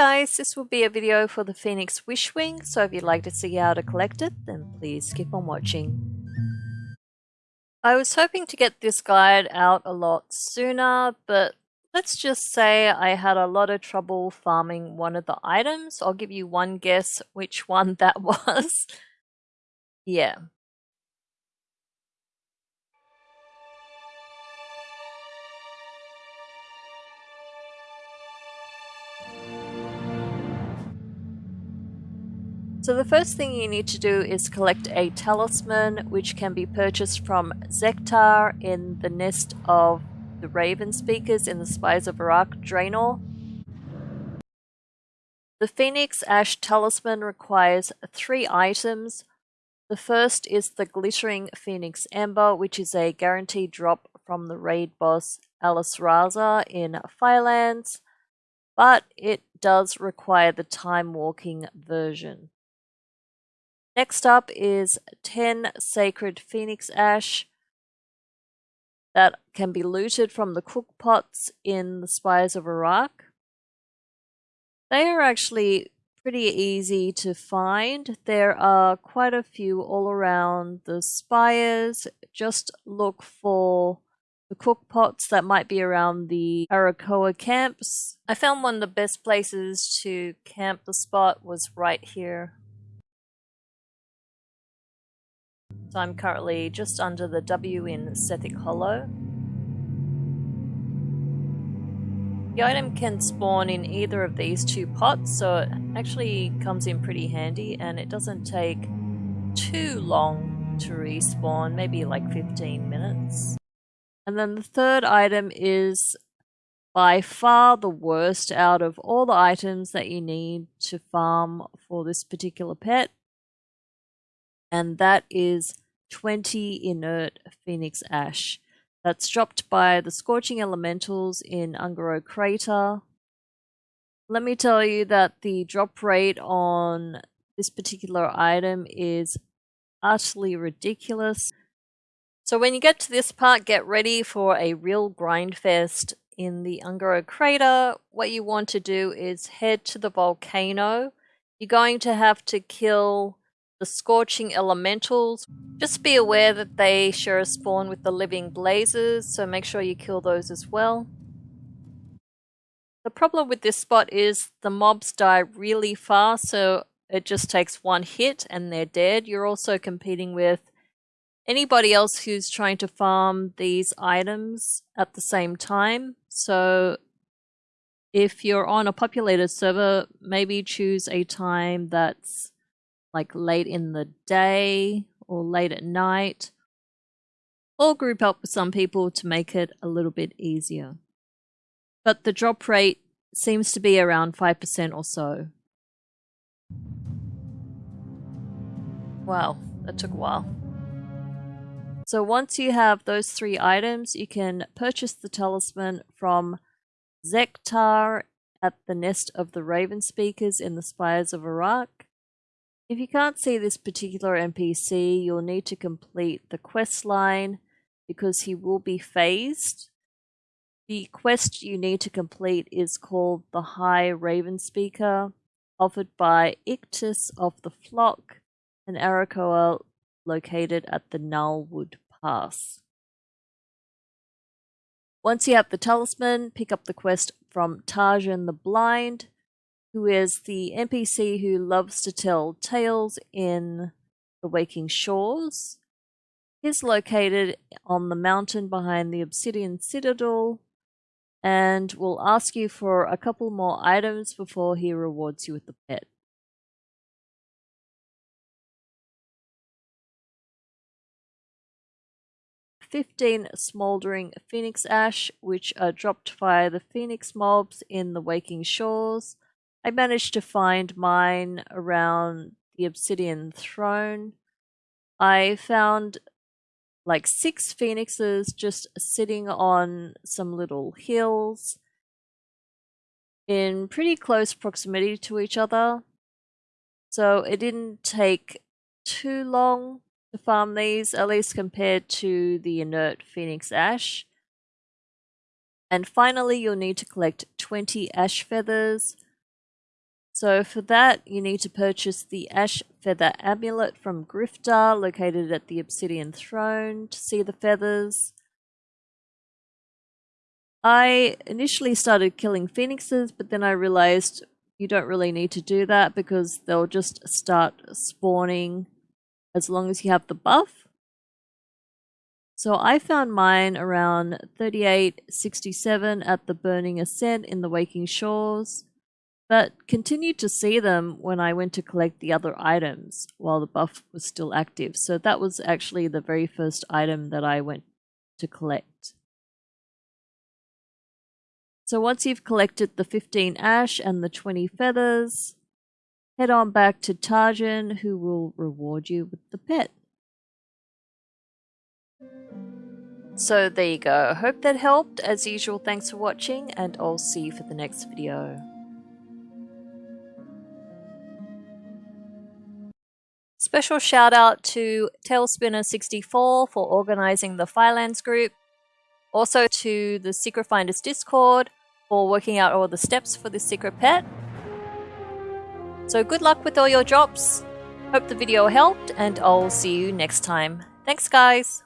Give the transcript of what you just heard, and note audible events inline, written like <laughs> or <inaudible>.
guys, this will be a video for the Phoenix Wishwing, so if you'd like to see how to collect it, then please keep on watching. I was hoping to get this guide out a lot sooner, but let's just say I had a lot of trouble farming one of the items. I'll give you one guess which one that <laughs> was. yeah, So the first thing you need to do is collect a talisman which can be purchased from Zektar in the nest of the Raven Speakers in the Spires of Arak Draenor. The Phoenix Ash Talisman requires three items. The first is the Glittering Phoenix Ember, which is a guaranteed drop from the raid boss Alysrazor in Firelands, but it does require the time walking version. Next up is 10 Sacred Phoenix Ash that can be looted from the cook pots in the Spires of Arak. They are actually pretty easy to find. There are quite a few all around the spires. Just look for the cook pots that might be around the Arakkoa camps. I found one of the best places to camp the spot was right here So I'm currently just under the W in Sethekk Hollow. The item can spawn in either of these two pots, so it actually comes in pretty handy and it doesn't take too long to respawn, maybe like 15 minutes. And then the third item is by far the worst out of all the items that you need to farm for this particular pet and that is 20 inert phoenix ash. That's dropped by the Scorching Elementals in Un'Goro Crater. Let me tell you that the drop rate on this particular item is utterly ridiculous. So when you get to this part, get ready for a real grind fest in the Un'Goro Crater. What you want to do is head to the volcano. You're going to have to kill the Scorching Elementals. Just be aware that they share a spawn with the Living Blazes, so make sure you kill those as well. The problem with this spot is the mobs die really fast, so it just takes one hit and they're dead. You're also competing with anybody else who's trying to farm these items at the same time. So if you're on a populated server, maybe choose a time that's like late in the day or late at night, or group up with some people to make it a little bit easier. But the drop rate seems to be around 5% or so. Wow, that took a while. So once you have those three items, you can purchase the talisman from Zektar at the Nest of the Raven Speakers in the Spires of Arak. If you can't see this particular NPC, you'll need to complete the quest line because he will be phased. The quest you need to complete is called the High Raven Speaker, offered by Ictus of the Flock, an Arakkoa located at the Gnarlwood Pass. Once you have the talisman, pick up the quest from Tarzan the Blind, who is the NPC who loves to tell tales in the Waking Shores. He's located on the mountain behind the Obsidian Citadel and will ask you for a couple more items before he rewards you with the pet. Fifteen smoldering phoenix ash, which are dropped by the phoenix mobs in the Waking Shores, I managed to find mine around the Obsidian Throne. I found like six phoenixes just sitting on some little hills in pretty close proximity to each other. So it didn't take too long to farm these, at least compared to the inert phoenix ash. And finally, you'll need to collect 20 ash feathers, So for that, you need to purchase the Ash Feather Amulet from Griftah, located at the Obsidian Throne, to see the feathers. I initially started killing phoenixes, but then I realized you don't really need to do that because they'll just start spawning as long as you have the buff. So I found mine around 3867 at the Burning Ascent in the Waking Shores but continued to see them when I went to collect the other items while the buff was still active. So that was actually the very first item that I went to collect. So once you've collected the 15 ash and the 20 feathers, head on back to Tarjan who will reward you with the pet. So there you go. Hope that helped. As usual, thanks for watching and I'll see you for the next video. Special shout out to Tailspinner64 for organizing the Firelands group. Also to the Secret Finders Discord for working out all the steps for this secret pet. So good luck with all your drops. Hope the video helped and I'll see you next time. Thanks guys!